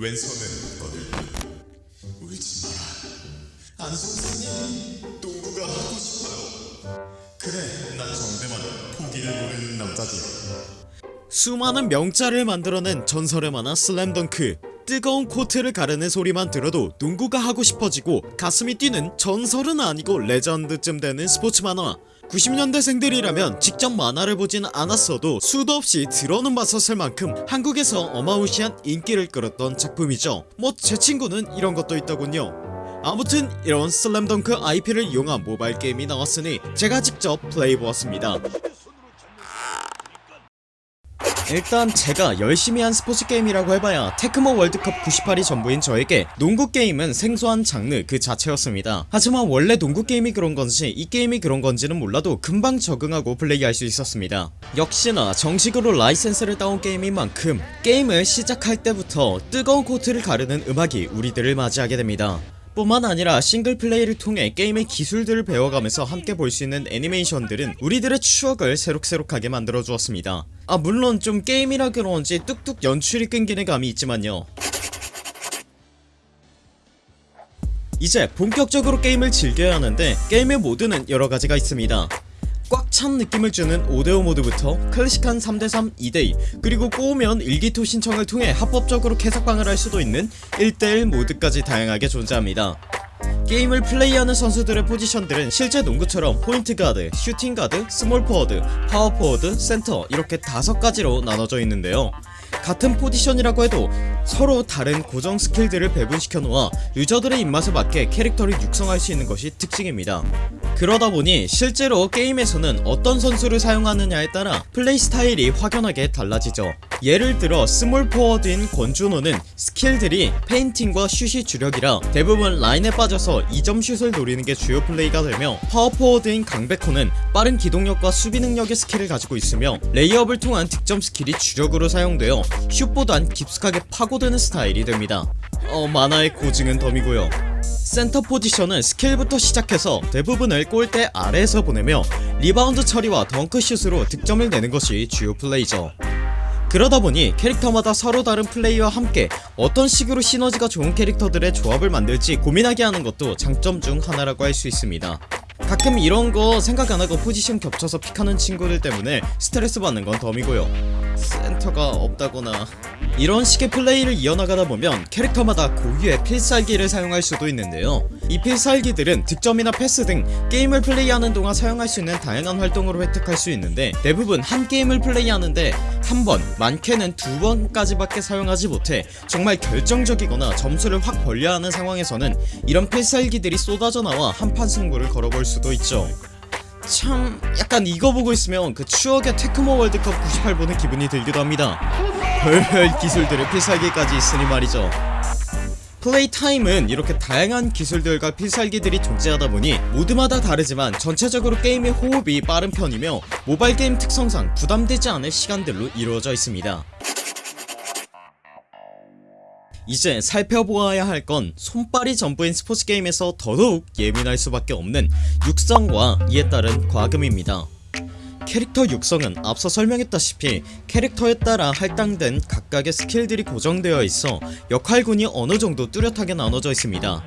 왼손은 떠들고 울지 마라 안 선생님 농구가 하고 싶어요. 그래 난 정대만 포기를 모르는 남자지. 수많은 명자를 만들어낸 전설의 만화 슬램덩크. 뜨거운 코트를 가르는 소리만 들어도 농구가 하고 싶어지고 가슴이 뛰는 전설은 아니고 레전드쯤 되는 스포츠 만화 90년대생들이라면 직접 만화를 보진 않았어도 수도 없이 들어는 봤었을 만큼 한국에서 어마무시한 인기를 끌었던 작품이죠. 뭐 제 친구는 이런 것도 있더군요. 아무튼 이런 슬램덩크 IP를 이용한 모바일 게임이 나왔으니 제가 직접 플레이해보았습니다 일단 제가 열심히 한 스포츠 게임이라고 해봐야 테크모 월드컵 98이 전부인 저에게 농구 게임은 생소한 장르 그 자체였습니다. 하지만 원래 농구 게임이 그런 건지 이 게임이 그런 건지는 몰라도 금방 적응하고 플레이할 수 있었습니다. 역시나 정식으로 라이센스를 따온 게임인 만큼 게임을 시작할 때부터 뜨거운 코트를 가르는 음악이 우리들을 맞이하게 됩니다 뿐만 아니라 싱글플레이를 통해 게임의 기술들을 배워가면서 함께 볼 수 있는 애니메이션들은 우리들의 추억을 새록새록하게 만들어 주었습니다. 아 물론 좀 게임이라 그런지 뚝뚝 연출이 끊기는 감이 있지만요. 이제 본격적으로 게임을 즐겨야 하는데 게임의 모드는 여러가지가 있습니다 꽉찬 느낌을 주는 5대5 모드부터 클래식한 3대3 2대2 그리고 꼬우면 일기토 신청을 통해 합법적으로 캐삭방을 할 수도 있는 1대1 모드까지 다양하게 존재합니다. 게임을 플레이하는 선수들의 포지션들은 실제 농구처럼 포인트 가드, 슈팅 가드, 스몰 포워드, 파워 포워드, 센터 이렇게 다섯 가지로 나눠져 있는데요 같은 포지션이라고 해도 서로 다른 고정 스킬들을 배분시켜 놓아 유저들의 입맛에 맞게 캐릭터를 육성할 수 있는 것이 특징입니다. 그러다 보니 실제로 게임에서는 어떤 선수를 사용하느냐에 따라 플레이 스타일이 확연하게 달라지죠. 예를 들어 스몰 포워드인 권준호는 스킬들이 feinting과 슛이 주력이라 대부분 라인에 빠져서 2점 슛을 노리는 게 주요 플레이가 되며 파워 포워드인 강백호는 빠른 기동력과 수비 능력의 스킬을 가지고 있으며 레이업을 통한 득점 스킬이 주력으로 사용되어 슛보단 깊숙하게 파고드는 스타일이 됩니다. 어 만화의 고증은 덤이고요. 센터 포지션은 스킬부터 시작해서 대부분을 골대 아래에서 보내며 리바운드 처리와 덩크슛으로 득점을 내는 것이 주요 플레이죠. 그러다보니 캐릭터마다 서로 다른 플레이와 함께 어떤 식으로 시너지가 좋은 캐릭터들의 조합을 만들지 고민하게 하는 것도 장점 중 하나라고 할 수 있습니다 가끔 이런거 생각 안하고 포지션 겹쳐서 pick하는 친구들 때문에 스트레스 받는 건 덤이고요. 센터가 없다거나 이런 식의 플레이를 이어나가다 보면 캐릭터마다 고유의 필살기를 사용할 수도 있는데요. 이 필살기들은 득점이나 패스 등 게임을 플레이하는 동안 사용할 수 있는 다양한 활동으로 획득할 수 있는데 대부분 한 게임을 플레이하는데 한 번, 많게는 두 번까지밖에 사용하지 못해 정말 결정적이거나 점수를 확 벌려야 하는 상황에서는 이런 필살기들이 쏟아져 나와 한판 승부를 걸어볼 수도 있죠. 참 약간 이거 보고 있으면 그 추억의 테크모 월드컵 98 보는 기분이 들기도 합니다. 별별 기술들의 필살기까지 있으니 말이죠 플레이 타임은 이렇게 다양한 기술들과 필살기들이 존재하다 보니 모드마다 다르지만 전체적으로 게임의 호흡이 빠른 편이며 모바일 게임 특성상 부담되지 않을 시간들로 이루어져 있습니다. 이제 살펴보아야 할 건 손발이 전부인 스포츠 게임에서 더더욱 예민할 수밖에 없는 육성과 이에 따른 과금입니다 캐릭터 육성은 앞서 설명했다시피 캐릭터에 따라 할당된 각각의 스킬들이 고정되어 있어 역할군이 어느정도 뚜렷하게 나눠져 있습니다.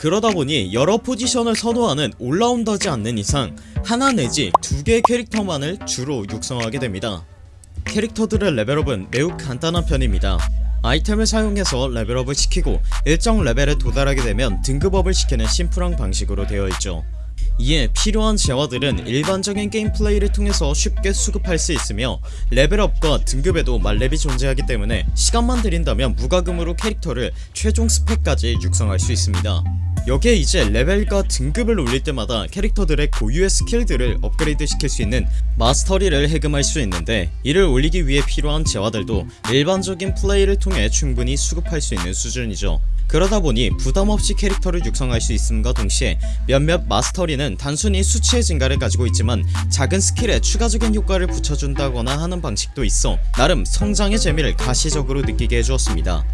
그러다보니 여러 포지션을 선호하는 all-rounder지 않는 이상 하나 내지 두 개의 캐릭터만을 주로 육성하게 됩니다. 캐릭터들의 레벨업은 매우 간단한 편입니다. 아이템을 사용해서 레벨업을 시키고 일정 레벨에 도달하게 되면 등급업을 시키는 심플한 방식으로 되어 있죠 이에 필요한 재화들은 일반적인 게임 플레이를 통해서 쉽게 수급할 수 있으며 레벨업과 등급에도 만렙이 존재하기 때문에 시간만 들인다면 무과금으로 캐릭터를 최종 스펙까지 육성할 수 있습니다. 여기에 이제 레벨과 등급을 올릴 때마다 캐릭터들의 고유의 스킬들을 업그레이드 시킬 수 있는 mastery를 해금할 수 있는데 이를 올리기 위해 필요한 재화들도 일반적인 플레이를 통해 충분히 수급할 수 있는 수준이죠 그러다 보니 부담없이 캐릭터를 육성할 수 있음과 동시에 몇몇 mastery는 단순히 수치의 증가를 가지고 있지만 작은 스킬에 추가적인 효과를 붙여준다거나 하는 방식도 있어 나름 성장의 재미를 가시적으로 느끼게 해주었습니다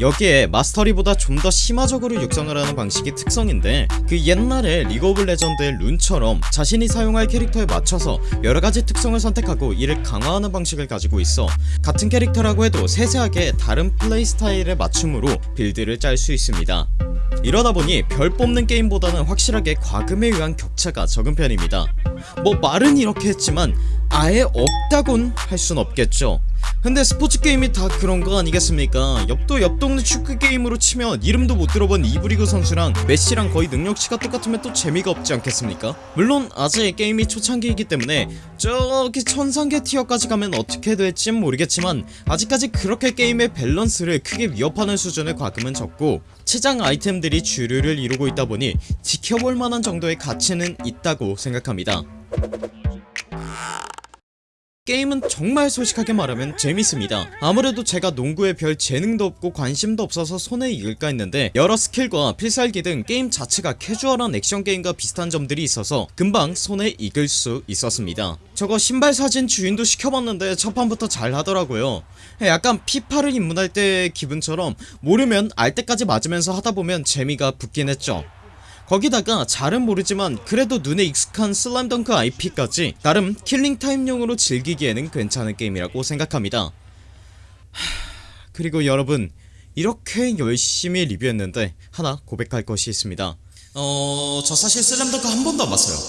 여기에 mastery보다 좀 더 심화적으로 육성을 하는 방식이 특성인데 그 옛날에 리그 오브 레전드의 룬처럼 자신이 사용할 캐릭터에 맞춰서 여러가지 특성을 선택하고 이를 강화하는 방식을 가지고 있어. 같은 캐릭터라고 해도 세세하게 다른 플레이 스타일에 맞춤으로 build를 짤 수 있습니다. 이러다 보니 별 뽑는 게임보다는 확실하게 과금에 의한 격차가 적은 편입니다. 뭐 말은 이렇게 했지만 아예 없다곤 할 순 없겠죠 근데 스포츠 게임이 다 그런 거 아니겠습니까? 옆도 옆 동네 축구 게임으로 치면 이름도 못 들어본 2부 리그 선수랑 메시랑 거의 능력치가 똑같으면 또 재미가 없지 않겠습니까? 물론 아직 게임이 초창기이기 때문에 저기 천상계 티어까지 가면 어떻게 될진 모르겠지만 아직까지 그렇게 게임의 밸런스를 크게 위협하는 수준의 과금은 적고 치장 아이템들이 주류를 이루고 있다 보니 지켜볼 만한 정도의 가치는 있다고 생각합니다. 게임은 정말 솔직하게 말하면 재밌습니다. 아무래도 제가 농구에 별 재능도 없고 관심도 없어서 손에 익을까 했는데 여러 스킬과 필살기 등 게임 자체가 캐주얼한 액션 게임과 비슷한 점들이 있어서 금방 손에 익을 수 있었습니다. 저거 신발 사진 주인도 시켜봤는데 첫 판부터 잘 하더라고요. 약간 FIFA를 입문할 때 기분처럼 모르면 알 때까지 맞으면서 하다보면 재미가 붙긴 했죠 거기다가 잘은 모르지만 그래도 눈에 익숙한 슬램덩크 IP까지 나름 killing time용으로 즐기기에는 괜찮은 게임이라고 생각합니다. 하... 그리고 여러분 이렇게 열심히 리뷰했는데 하나 고백할 것이 있습니다. 어... 저 사실 슬램덩크 한 번도 안 봤어요